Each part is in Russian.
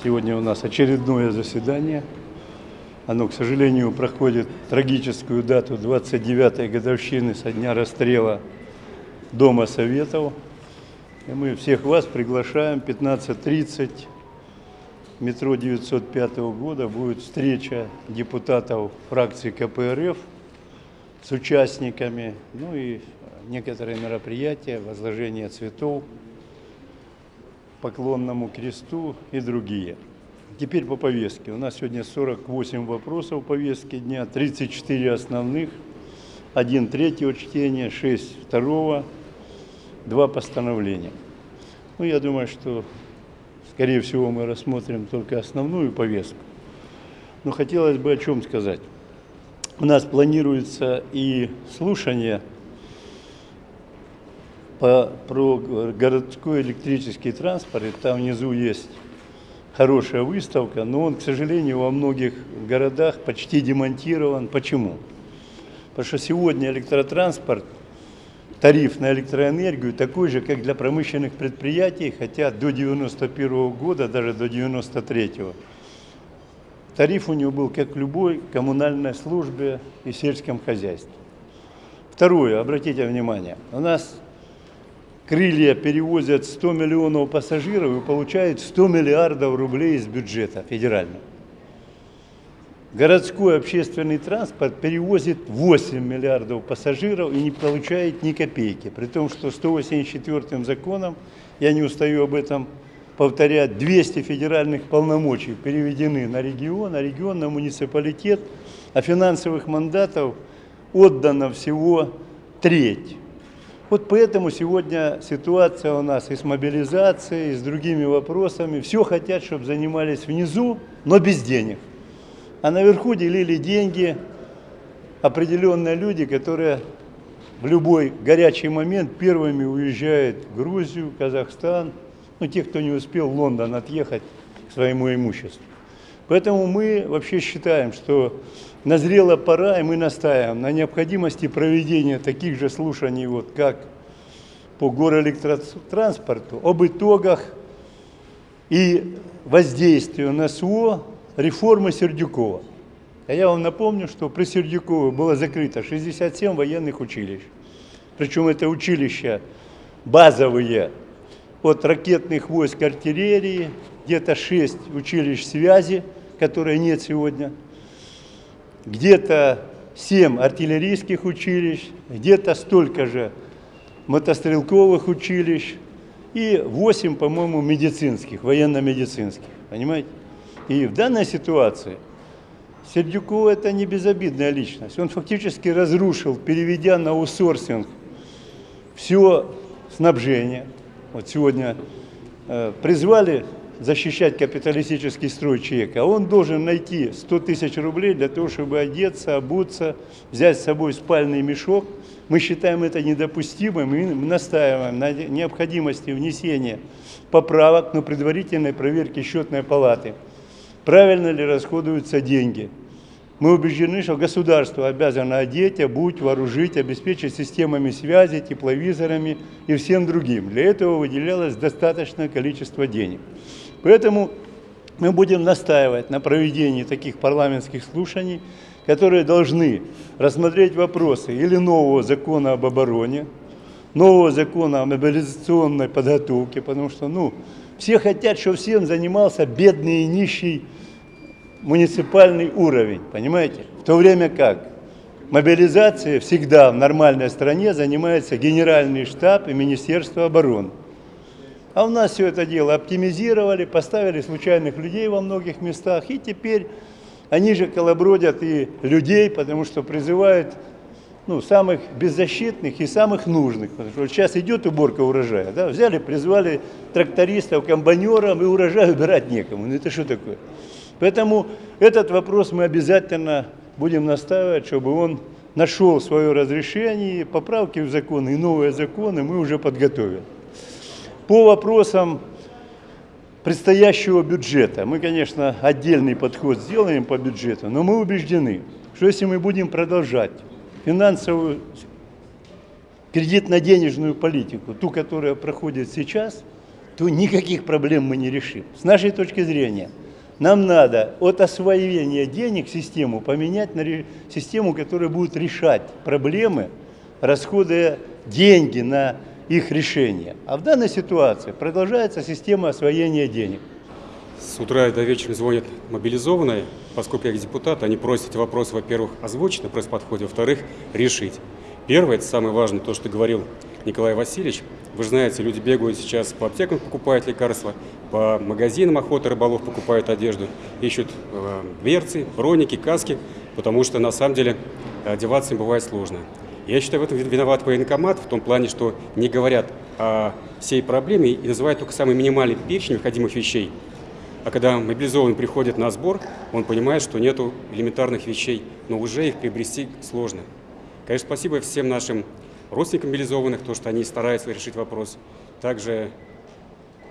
Сегодня у нас очередное заседание. Оно, к сожалению, проходит трагическую дату 29-й годовщины со дня расстрела Дома Советов. И мы всех вас приглашаем 15.30 метро 905 года будет встреча депутатов фракции КПРФ с участниками, ну и некоторые мероприятия, возложение цветов, поклонному кресту и другие. Теперь по повестке. У нас сегодня 48 вопросов повестки дня, 34 основных, один третьего чтения, 6 второго, два постановления. Ну, я думаю, что, скорее всего, мы рассмотрим только основную повестку. Но хотелось бы о чем сказать. У нас планируется и слушание по, про городской электрический транспорт, там внизу есть хорошая выставка, но он, к сожалению, во многих городах почти демонтирован. Почему? Потому что сегодня электротранспорт, тариф на электроэнергию такой же, как для промышленных предприятий, хотя до 91 года, даже до 93 -го, тариф у него был как любой коммунальной службе и сельском хозяйстве. Второе, обратите внимание, у нас крылья перевозят 100 миллионов пассажиров и получают 100 миллиардов рублей из бюджета федерального. Городской общественный транспорт перевозит 8 миллиардов пассажиров и не получает ни копейки. При том, что 184 законом, я не устаю об этом повторять, 200 федеральных полномочий переведены на регион, а регион на муниципалитет, а финансовых мандатов отдано всего треть. Вот поэтому сегодня ситуация у нас и с мобилизацией, и с другими вопросами. Все хотят, чтобы занимались внизу, но без денег. А наверху делили деньги определенные люди, которые в любой горячий момент первыми уезжают в Грузию, Казахстан, ну, те, кто не успел в Лондон отъехать к своему имуществу. Поэтому мы вообще считаем, что назрела пора, и мы настаиваем на необходимости проведения таких же слушаний, вот, как по гороэлектротранспорту, об итогах и воздействию на СУО реформы Сердюкова. А я вам напомню, что при Сердюкове было закрыто 67 военных училищ. Причем это училища базовые от ракетных войск артиллерии, где-то 6 училищ связи, которые нет сегодня, где-то 7 артиллерийских училищ, где-то столько же мотострелковых училищ и 8, по-моему, медицинских, военно-медицинских. Понимаете? И в данной ситуации Сердюков это не безобидная личность. Он фактически разрушил, переведя на аутсорсинг все снабжение. Вот сегодня э, призвали защищать капиталистический строй человека, а он должен найти 100 тысяч рублей для того, чтобы одеться, обуться, взять с собой спальный мешок. Мы считаем это недопустимым и настаиваем на необходимости внесения поправок на предварительной проверке счетной палаты. Правильно ли расходуются деньги? Мы убеждены, что государство обязано одеть, обуть, вооружить, обеспечить системами связи, тепловизорами и всем другим. Для этого выделялось достаточное количество денег. Поэтому мы будем настаивать на проведении таких парламентских слушаний, которые должны рассмотреть вопросы или нового закона об обороне, нового закона о мобилизационной подготовке, потому что ну, все хотят, чтобы всем занимался бедный и нищий муниципальный уровень, понимаете? В то время как мобилизацией всегда в нормальной стране занимается Генеральный штаб и Министерство обороны. А у нас все это дело оптимизировали, поставили случайных людей во многих местах, и теперь они же колобродят и людей, потому что призывают ну, самых беззащитных и самых нужных. Потому что вот сейчас идет уборка урожая, да, взяли, призвали трактористов, комбайнеров, и урожай убирать некому. Ну это что такое? Поэтому этот вопрос мы обязательно будем настаивать, чтобы он нашел свое разрешение, поправки в законы и новые законы мы уже подготовили. По вопросам предстоящего бюджета, мы, конечно, отдельный подход сделаем по бюджету, но мы убеждены, что если мы будем продолжать финансовую кредитно-денежную политику, ту, которая проходит сейчас, то никаких проблем мы не решим. С нашей точки зрения, нам надо от освоения денег систему поменять на систему, которая будет решать проблемы, расходуя деньги на их решение. А в данной ситуации продолжается система освоения денег. С утра до вечера звонят мобилизованные, поскольку я депутат, они просят эти вопросы, во-первых, озвучить на пресс-подходе, во-вторых, решить. Первое, это самое важное, то, что говорил Николай Васильевич. Вы же знаете, люди бегают сейчас по аптекам, покупают лекарства, по магазинам охоты рыболов покупают одежду, ищут э, берцы, броники, каски, потому что на самом деле одеваться им бывает сложно. Я считаю, в этом виноват военкомат, в том плане, что не говорят о всей проблеме и называют только самый минимальный перечень необходимых вещей. А когда мобилизованный приходит на сбор, он понимает, что нету элементарных вещей, но уже их приобрести сложно. Конечно, спасибо всем нашим родственникам мобилизованных, то, что они стараются решить вопрос. Также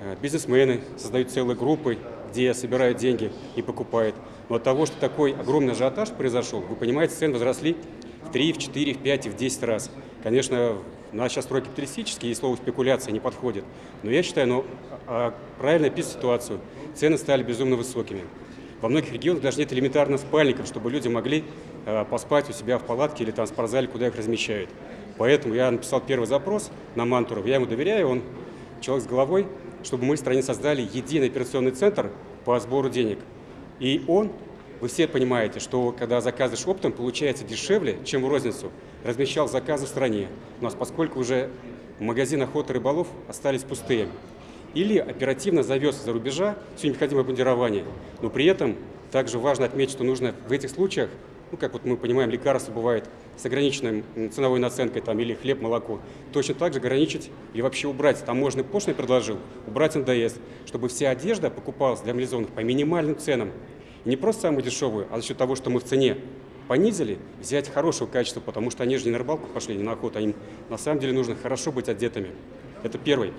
э, бизнесмены создают целые группы, где собирают деньги и покупают. Но от того, что такой огромный ажиотаж произошел, вы понимаете, цены возросли в 3, в 4, в 5 и в 10 раз. Конечно, у нас сейчас строй капиталистический, и слово спекуляция не подходит. Но я считаю, ну, а правильно описать ситуацию. Цены стали безумно высокими. Во многих регионах даже нет элементарных спальников, чтобы люди могли э, поспать у себя в палатке или там в спортзале, куда их размещают. Поэтому я написал первый запрос на Мантуров, я ему доверяю, он человек с головой, чтобы мы в стране создали единый операционный центр по сбору денег. И он, вы все понимаете, что когда заказываешь оптом, получается дешевле, чем в розницу. Размещал заказы в стране. У нас, поскольку уже магазины охоты рыболов остались пустые. Или оперативно завез за рубежа все необходимое бандирование. Но при этом также важно отметить, что нужно в этих случаях ну, как вот мы понимаем, лекарства бывают с ограниченной ценовой наценкой, там, или хлеб, молоко, точно так же ограничить или вообще убрать, таможенный пошлин предложил, убрать НДС, чтобы вся одежда покупалась для мобилизованных по минимальным ценам. Не просто самую дешевую, а за счет того, что мы в цене понизили, взять хорошего качества, потому что они же не на рыбалку пошли, не на охоту, им на самом деле нужно хорошо быть одетыми. Это первый.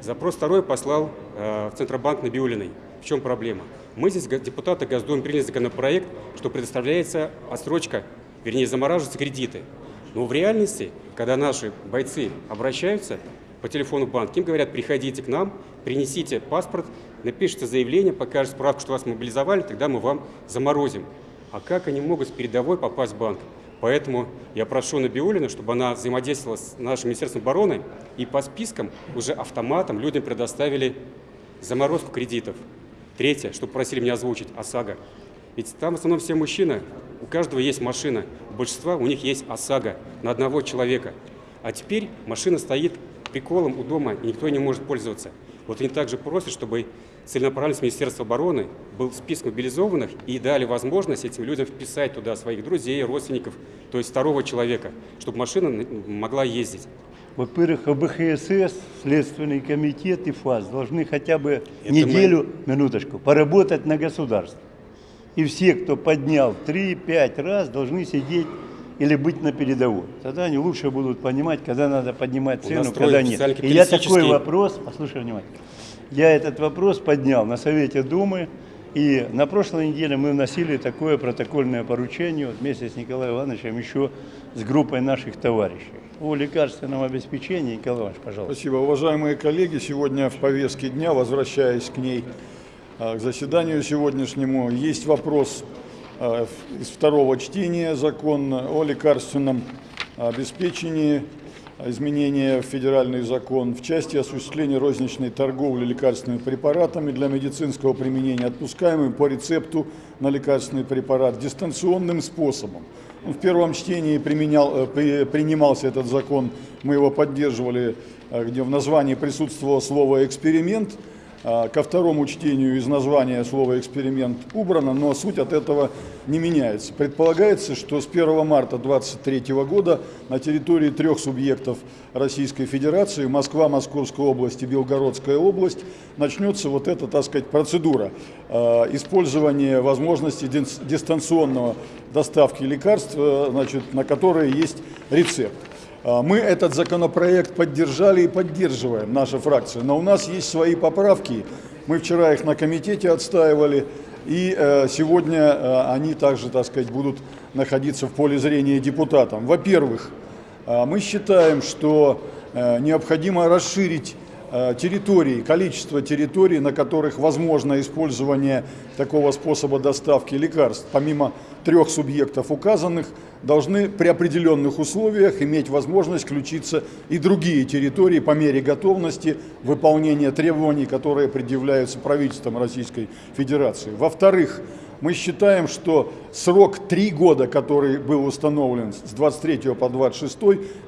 Запрос второй послал э, в Центробанк Набиулиной. В чем проблема? Мы здесь, депутаты Госдумы, приняли законопроект, что предоставляется отсрочка, вернее, замораживаются кредиты. Но в реальности, когда наши бойцы обращаются по телефону банк, им говорят, приходите к нам, принесите паспорт, напишите заявление, покажете справку, что вас мобилизовали, тогда мы вам заморозим. А как они могут с передовой попасть в банк? Поэтому я прошу Набиулина, чтобы она взаимодействовала с нашим Министерством обороны и по спискам уже автоматом людям предоставили заморозку кредитов. Третье, что просили меня озвучить, ОСАГО. Ведь там в основном все мужчины, у каждого есть машина, у большинства у них есть ОСАГО на одного человека. А теперь машина стоит приколом у дома, никто не может пользоваться. Вот они также просят, чтобы целенаправленно с Министерства обороны был список мобилизованных и дали возможность этим людям вписать туда своих друзей, родственников, то есть второго человека, чтобы машина могла ездить. Во-первых, ОБХСС, Следственный комитет и ФАС должны хотя бы Это неделю, мы... минуточку, поработать на государство. И все, кто поднял 3-5 раз, должны сидеть или быть на передовой. Тогда они лучше будут понимать, когда надо поднимать цену, когда нет. И я такой вопрос, послушай внимательно, я этот вопрос поднял на Совете Думы, и на прошлой неделе мы вносили такое протокольное поручение вот вместе с Николаем Ивановичем, еще с группой наших товарищей. О лекарственном обеспечении. Николай Иванович, пожалуйста. Спасибо. Уважаемые коллеги, сегодня в повестке дня, возвращаясь к ней, а, к заседанию сегодняшнему, есть вопрос из второго чтения закона о лекарственном обеспечении изменения в федеральный закон в части осуществления розничной торговли лекарственными препаратами для медицинского применения, отпускаемыми по рецепту на лекарственный препарат дистанционным способом. В первом чтении применял, э, принимался этот закон, мы его поддерживали, э, где в названии присутствовало слово «эксперимент», ко второму чтению из названия слова «эксперимент» убрано, но суть от этого не меняется. Предполагается, что с 1 марта 2023 года на территории трех субъектов Российской Федерации, Москва, Московская область и Белгородская область, начнется вот эта, так сказать, процедура э, использования возможности дистанционного доставки лекарств, э, значит, на которые есть рецепт. А, мы этот законопроект поддержали и поддерживаем, наша фракция, но у нас есть свои поправки. Мы вчера их на комитете отстаивали, и э, сегодня э, они также, так сказать, будут находиться в поле зрения депутатам. Во-первых, э, мы считаем, что необходимо расширить территорий, количество территорий, на которых возможно использование такого способа доставки лекарств. Помимо трех субъектов указанных, должны при определенных условиях иметь возможность включиться и другие территории по мере готовности выполнения требований, которые предъявляются правительством Российской Федерации. Во-вторых, мы считаем, что срок три года, который был установлен с 23 по 26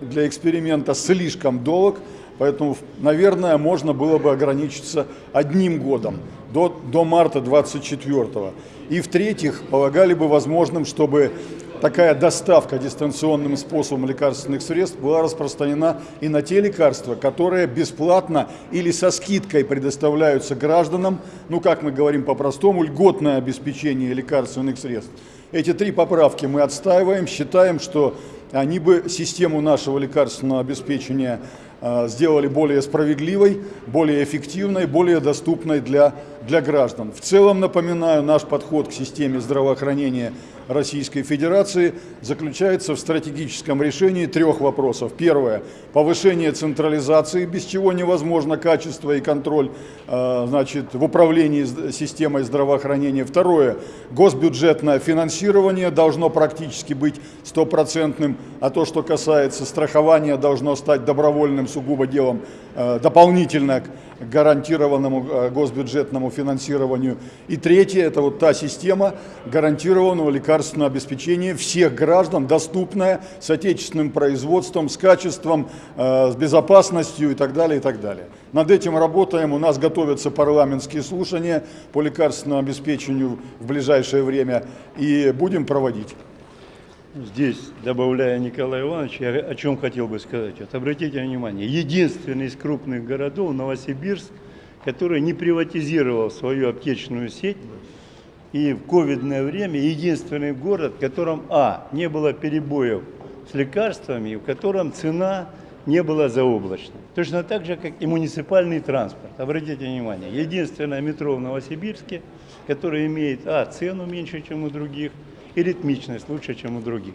для эксперимента слишком долг, поэтому, наверное, можно было бы ограничиться одним годом до, до марта 24 И в-третьих, полагали бы возможным, чтобы такая доставка дистанционным способом лекарственных средств была распространена и на те лекарства, которые бесплатно или со скидкой предоставляются гражданам, ну как мы говорим по-простому, льготное обеспечение лекарственных средств. Эти три поправки мы отстаиваем, считаем, что они бы систему нашего лекарственного обеспечения э, сделали более справедливой, более эффективной, более доступной для, для граждан. В целом, напоминаю, наш подход к системе здравоохранения Российской Федерации заключается в стратегическом решении трех вопросов. Первое – повышение централизации, без чего невозможно качество и контроль э, значит, в управлении системой здравоохранения. Второе – госбюджетное финансирование должно практически быть стопроцентным, а то, что касается страхования, должно стать добровольным сугубо делом э, дополнительно к гарантированному э, госбюджетному финансированию. И третье – это вот та система гарантированного лекарственного обеспечения всех граждан, доступная, с отечественным производством, с качеством, э, с безопасностью и так далее, и так далее. Над этим работаем, у нас готовятся парламентские слушания по лекарственному обеспечению в ближайшее время и будем проводить. Здесь, добавляя Николая Ивановича, я о чем хотел бы сказать. Вот обратите внимание, единственный из крупных городов, Новосибирск, который не приватизировал свою аптечную сеть, и в ковидное время единственный город, в котором, а, не было перебоев с лекарствами, в котором цена не была заоблачной. Точно так же, как и муниципальный транспорт. Обратите внимание, единственное метро в Новосибирске, которое имеет, а, цену меньше, чем у других, и ритмичность лучше, чем у других.